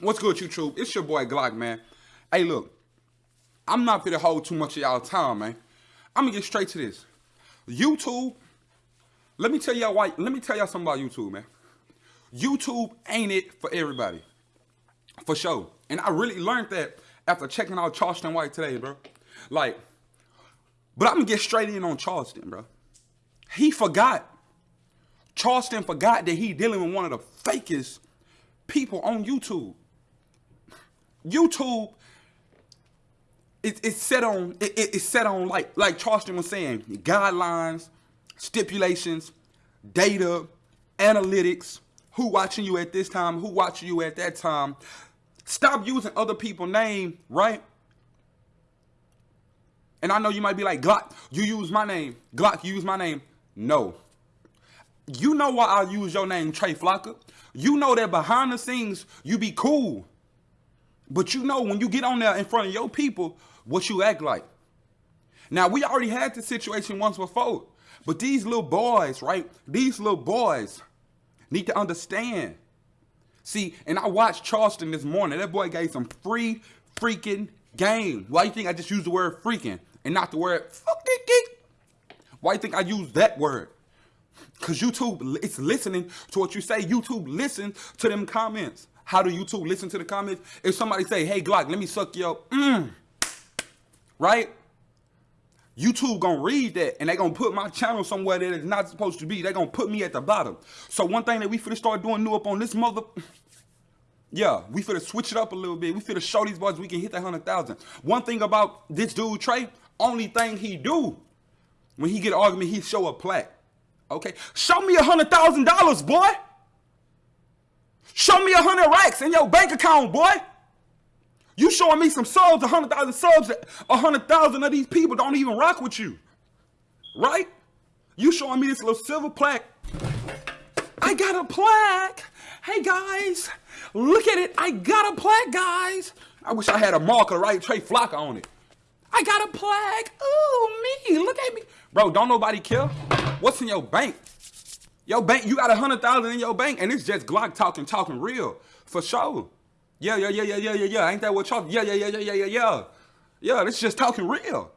What's good, YouTube? It's your boy Glock, man. Hey, look, I'm not gonna hold too much of y'all time, man. I'm gonna get straight to this. YouTube, let me tell y'all why. Let me tell y'all something about YouTube, man. YouTube ain't it for everybody, for sure. And I really learned that after checking out Charleston White today, bro. Like, but I'm gonna get straight in on Charleston, bro. He forgot. Charleston forgot that he dealing with one of the fakest people on YouTube. YouTube it, it's set on it, it's set on like like Charleston was saying guidelines, stipulations, data, analytics, who watching you at this time, who watching you at that time. Stop using other people's name, right? And I know you might be like, Glock, you use my name. Glock, you use my name. No. You know why I use your name, Trey Flocka. You know that behind the scenes, you be cool. But you know when you get on there in front of your people, what you act like. Now, we already had this situation once before. But these little boys, right? These little boys need to understand. See, and I watched Charleston this morning. That boy gave some free freaking game. Why you think I just used the word freaking and not the word fucking? Why you think I use that word? Because YouTube, it's listening to what you say. YouTube listen to them comments. How do YouTube listen to the comments? If somebody say, hey, Glock, let me suck your, mm, right? YouTube gonna read that and they gonna put my channel somewhere that it's not supposed to be. they gonna put me at the bottom. So one thing that we finna start doing new up on this mother, yeah, we finna switch it up a little bit. We finna show these boys we can hit that 100,000. One thing about this dude, Trey, only thing he do, when he get an argument, he show a plaque. Okay, show me a $100,000, boy. Show me a 100 racks in your bank account, boy. You showing me some subs, a 100,000 subs, a 100,000 of these people don't even rock with you. Right? You showing me this little silver plaque. I got a plaque. Hey guys, look at it. I got a plaque, guys. I wish I had a marker, right? Trey Flocka on it. I got a plaque. Ooh, me. Look at me. Bro, don't nobody care. What's in your bank? Your bank, you got a hundred thousand in your bank, and it's just Glock talking, talking real. For sure. Yeah, yeah, yeah, yeah, yeah, yeah, yeah. Ain't that what y'all? Yeah, yeah, yeah, yeah, yeah, yeah, yeah. Yeah, this just talking real.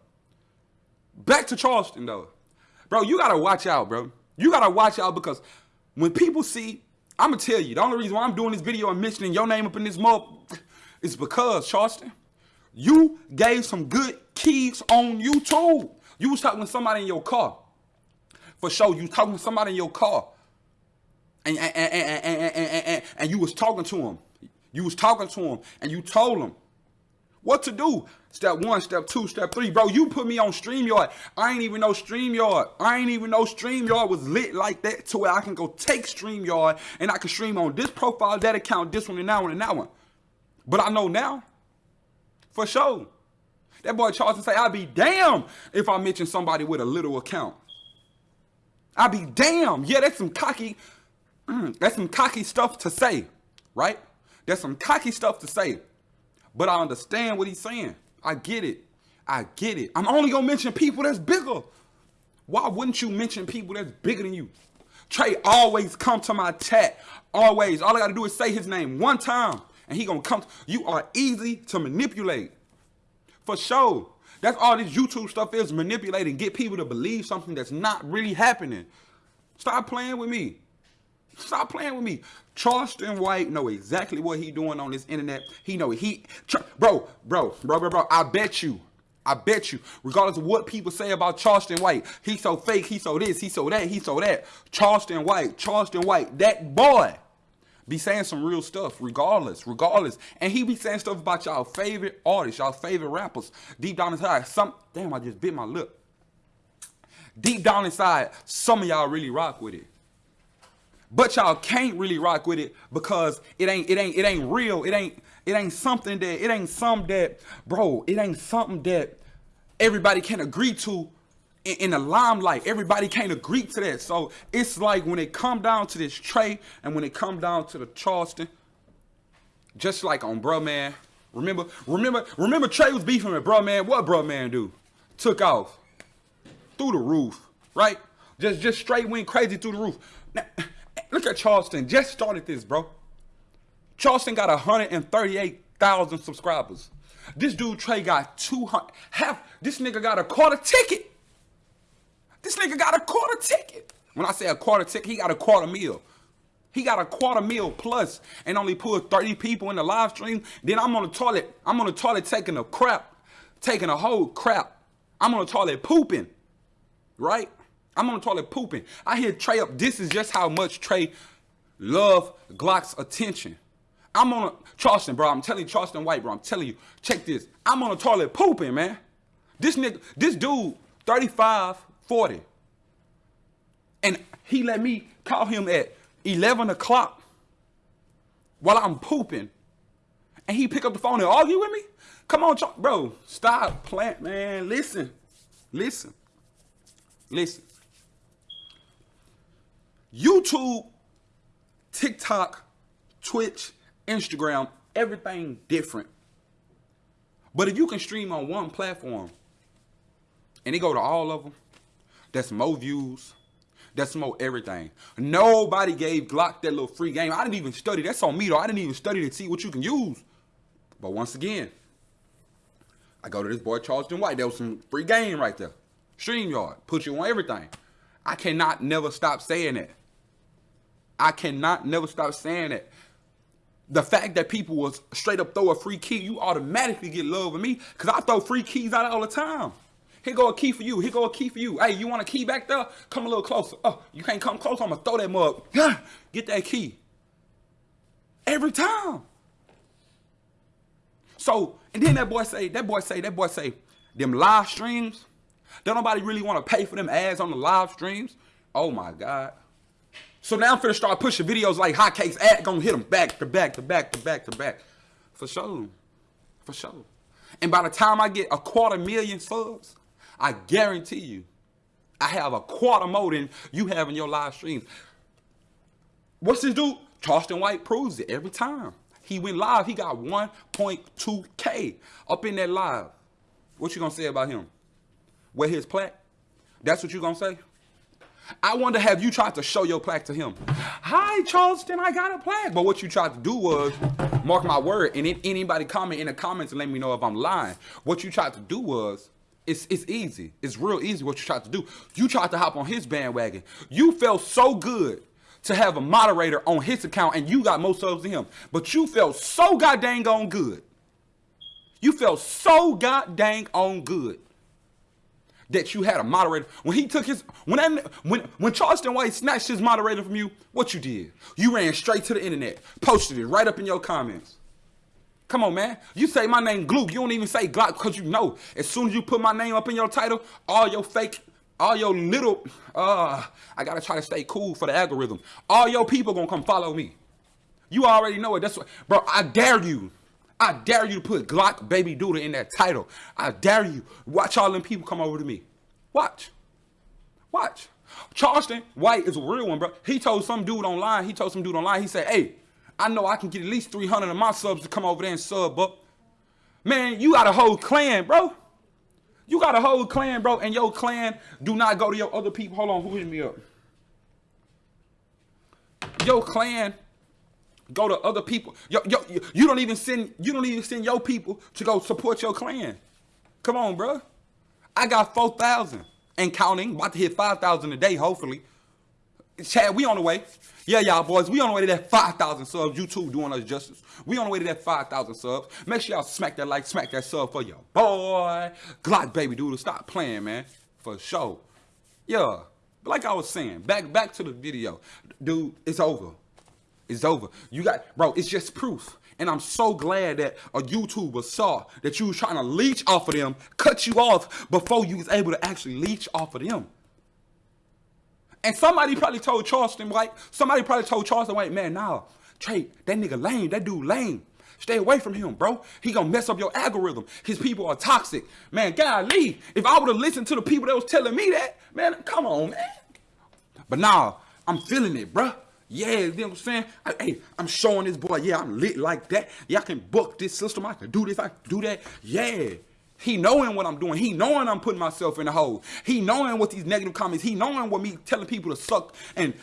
Back to Charleston though. Bro, you gotta watch out, bro. You gotta watch out because when people see, I'ma tell you, the only reason why I'm doing this video and mentioning your name up in this mob is because, Charleston, you gave some good keys on YouTube. You was talking to somebody in your car. For sure, you talking to somebody in your car. And, and, and, and, and, and, and, you was talking to him. You was talking to him and you told him what to do. Step one, step two, step three. Bro, you put me on StreamYard. I ain't even know StreamYard. I ain't even know StreamYard was lit like that to where I can go take StreamYard and I can stream on this profile, that account, this one, and that one, and that one. But I know now. For sure. That boy Charles say, I'll be damn if I mention somebody with a little account. I'll be damn. Yeah, that's some cocky, mm, that's some cocky stuff to say, right? That's some cocky stuff to say. But I understand what he's saying. I get it. I get it. I'm only gonna mention people that's bigger. Why wouldn't you mention people that's bigger than you? Trey always come to my chat. Always. All I gotta do is say his name one time. And he gonna come. You are easy to manipulate. For sure. That's all this YouTube stuff is, manipulating, get people to believe something that's not really happening. Stop playing with me. Stop playing with me. Charleston White know exactly what he doing on this internet. He know he, bro, bro, bro, bro, bro. I bet you, I bet you, regardless of what people say about Charleston White, he's so fake, he so this, he so that, he so that. Charleston White, Charleston White, that boy be saying some real stuff, regardless, regardless. And he be saying stuff about y'all favorite artists, y'all favorite rappers. Deep down inside, some, damn, I just bit my lip. Deep down inside, some of y'all really rock with it. But y'all can't really rock with it because it ain't it ain't it ain't real. It ain't it ain't something that it ain't something that bro, it ain't something that everybody can agree to in, the limelight. Everybody can't agree to that. So it's like when it come down to this Trey and when it come down to the Charleston, just like on bro man. Remember, remember, remember Trey was beefing with bro man. What bro man do? Took off through the roof, right? Just just straight went crazy through the roof. Now, Look at Charleston. Just started this, bro. Charleston got 138,000 subscribers. This dude Trey got 200. Half. This nigga got a quarter ticket. This nigga got a quarter ticket. When I say a quarter ticket, he got a quarter meal. He got a quarter meal plus and only put 30 people in the live stream. Then I'm on the toilet. I'm on the toilet taking a crap, taking a whole crap. I'm on the toilet pooping, right? I'm on the toilet pooping. I hear Trey up. This is just how much Trey love Glock's attention. I'm on a Charleston, bro. I'm telling you, Charleston White, bro. I'm telling you, check this. I'm on the toilet pooping, man. This nigga, this dude, 35, 40. And he let me call him at 11 o'clock while I'm pooping. And he pick up the phone and argue with me? Come on, bro. Stop plant, man. Listen. Listen. Listen. YouTube, TikTok, Twitch, Instagram, everything different. But if you can stream on one platform and it go to all of them, that's more views, that's more everything. Nobody gave Glock that little free game. I didn't even study. That's on me though. I didn't even study to see what you can use. But once again, I go to this boy Charleston White. There was some free game right there. StreamYard. Put you on everything. I cannot never stop saying that. I cannot never stop saying that. The fact that people will straight up throw a free key, you automatically get love with me because I throw free keys out all the time. Here go a key for you. Here go a key for you. Hey, you want a key back there? Come a little closer. Oh, you can't come close. I'm going to throw that mug. Get that key. Every time. So, and then that boy say, that boy say, that boy say, them live streams, don't nobody really want to pay for them ads on the live streams. Oh my God. So now I'm finna start pushing videos like hotcakes. Ad gonna hit them back to back to back to back to back. For sure. For sure. And by the time I get a quarter million subs, I guarantee you, I have a quarter more than you have in your live streams. What's this dude? Charleston White proves it every time. He went live, he got 1.2K up in that live. What you gonna say about him? Where his plaque? That's what you gonna say? I wonder have you tried to show your plaque to him? Hi, Charleston, I got a plaque. But what you tried to do was, mark my word, and if anybody comment in the comments and let me know if I'm lying. What you tried to do was, it's, it's easy. It's real easy what you tried to do. You tried to hop on his bandwagon. You felt so good to have a moderator on his account and you got more subs than him. But you felt so goddamn on good. You felt so goddamn on good that you had a moderator. When he took his when that, when when Charleston White snatched his moderator from you, what you did? You ran straight to the internet, posted it right up in your comments. Come on, man. You say my name Glook. You don't even say Glock because you know as soon as you put my name up in your title, all your fake, all your little, uh, I gotta try to stay cool for the algorithm. All your people gonna come follow me. You already know it. That's what, bro. I dare you. I dare you to put Glock Baby Doodle in that title. I dare you. Watch all them people come over to me. Watch. Watch. Charleston White is a real one, bro. He told some dude online, he told some dude online, he said, hey, I know I can get at least 300 of my subs to come over there and sub up. Man, you got a whole clan, bro. You got a whole clan, bro, and your clan do not go to your other people. Hold on, who hit me up? Your clan go to other people. Yo, yo, you don't even send you don't even send your people to go support your clan. Come on, bro. I got 4,000 and counting, about to hit 5,000 a day, hopefully. Chad, we on the way. Yeah, y'all boys, we on the way to that 5,000 subs. You too doing us justice. We on the way to that 5,000 subs. Make sure y'all smack that like, smack that sub for your boy. Glock baby dude, stop playing, man. For sure. Yeah. Like I was saying, back back to the video. Dude, it's over. It's over. You got, bro, it's just proof. And I'm so glad that a YouTuber saw that you was trying to leech off of them, cut you off before you was able to actually leech off of them. And somebody probably told Charleston White, somebody probably told Charleston White, man, nah, Trey, that nigga lame, that dude lame. Stay away from him, bro. He gonna mess up your algorithm. His people are toxic. Man, golly, if I would have listened to the people that was telling me that, man, come on, man. But nah, I'm feeling it, bro. Yeah, you know what I'm saying? I, hey, I'm showing this boy, yeah, I'm lit like that. Yeah, I can book this system. I can do this, I can do that. Yeah. He knowing what I'm doing. He knowing I'm putting myself in the hole. He knowing what these negative comments. He knowing what me telling people to suck and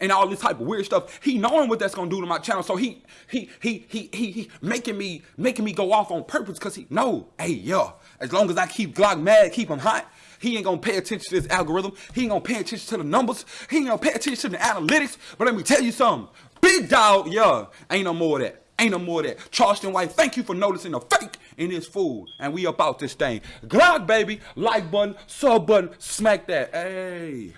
and all this type of weird stuff. He knowing what that's gonna do to my channel, so he he he he he, he making me making me go off on purpose because he know, hey yo, as long as I keep Glock mad, keep him hot. He ain't gonna pay attention to this algorithm. He ain't gonna pay attention to the numbers. He ain't gonna pay attention to the analytics. But let me tell you something. Big dog, yeah, ain't no more of that. Ain't no more that. Charleston White, thank you for noticing the fake in this food. And we about this thing. Glock, baby. Like button, sub button, smack that. Hey.